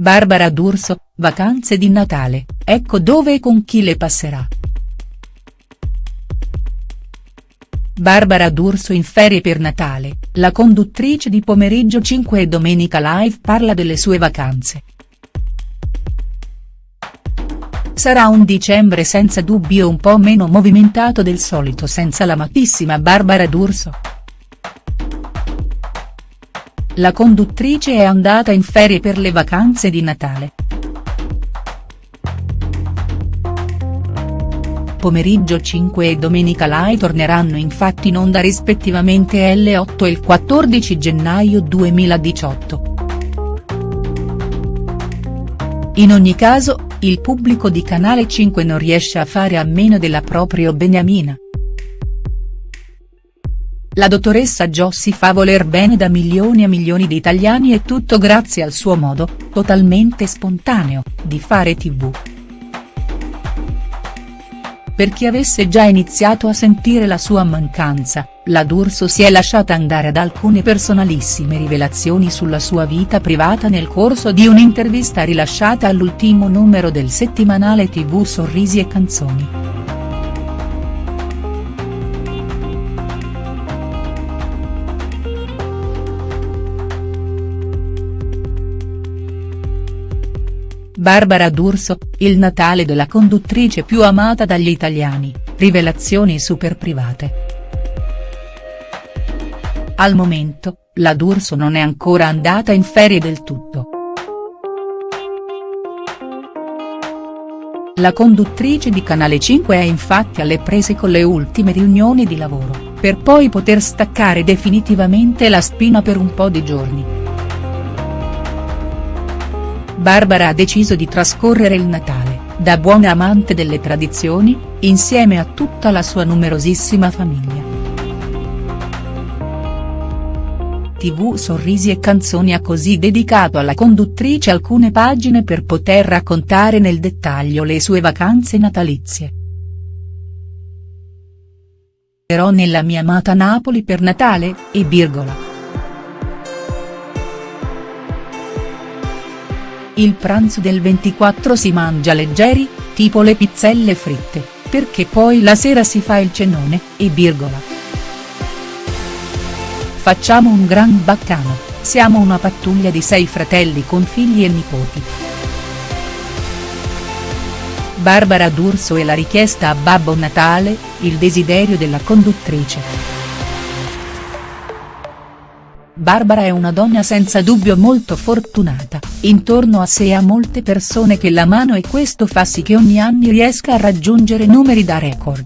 Barbara D'Urso, vacanze di Natale, ecco dove e con chi le passerà. Barbara D'Urso in ferie per Natale, la conduttrice di Pomeriggio 5 e Domenica Live parla delle sue vacanze. Sarà un dicembre senza dubbio un po' meno movimentato del solito senza l'amatissima Barbara D'Urso. La conduttrice è andata in ferie per le vacanze di Natale. Pomeriggio 5 e Domenica Live torneranno infatti in onda rispettivamente L8 e il 14 gennaio 2018. In ogni caso, il pubblico di Canale 5 non riesce a fare a meno della propria Beniamina. La dottoressa Jo si fa voler bene da milioni e milioni di italiani e tutto grazie al suo modo, totalmente spontaneo, di fare tv. Per chi avesse già iniziato a sentire la sua mancanza, la D'Urso si è lasciata andare ad alcune personalissime rivelazioni sulla sua vita privata nel corso di un'intervista rilasciata all'ultimo numero del settimanale tv Sorrisi e Canzoni. Barbara D'Urso, il Natale della conduttrice più amata dagli italiani, rivelazioni super private. Al momento, la D'Urso non è ancora andata in ferie del tutto. La conduttrice di Canale 5 è infatti alle prese con le ultime riunioni di lavoro, per poi poter staccare definitivamente la spina per un po' di giorni. Barbara ha deciso di trascorrere il Natale, da buona amante delle tradizioni, insieme a tutta la sua numerosissima famiglia. TV Sorrisi e Canzoni ha così dedicato alla conduttrice alcune pagine per poter raccontare nel dettaglio le sue vacanze natalizie. Ero nella mia amata Napoli per Natale, e virgola. Il pranzo del 24 si mangia leggeri, tipo le pizzelle fritte, perché poi la sera si fa il cenone, e virgola. Facciamo un gran baccano, siamo una pattuglia di sei fratelli con figli e nipoti. Barbara D'Urso e la richiesta a Babbo Natale, il desiderio della conduttrice. Barbara è una donna senza dubbio molto fortunata, intorno a sé ha molte persone che la mano e questo fa sì che ogni anno riesca a raggiungere numeri da record.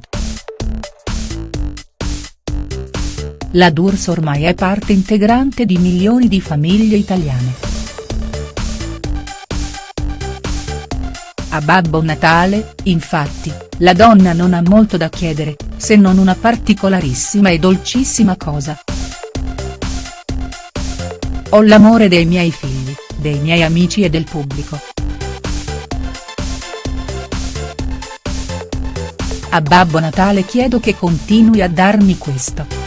La D'Urso ormai è parte integrante di milioni di famiglie italiane. A Babbo Natale, infatti, la donna non ha molto da chiedere, se non una particolarissima e dolcissima cosa. Ho l'amore dei miei figli, dei miei amici e del pubblico. A Babbo Natale chiedo che continui a darmi questo.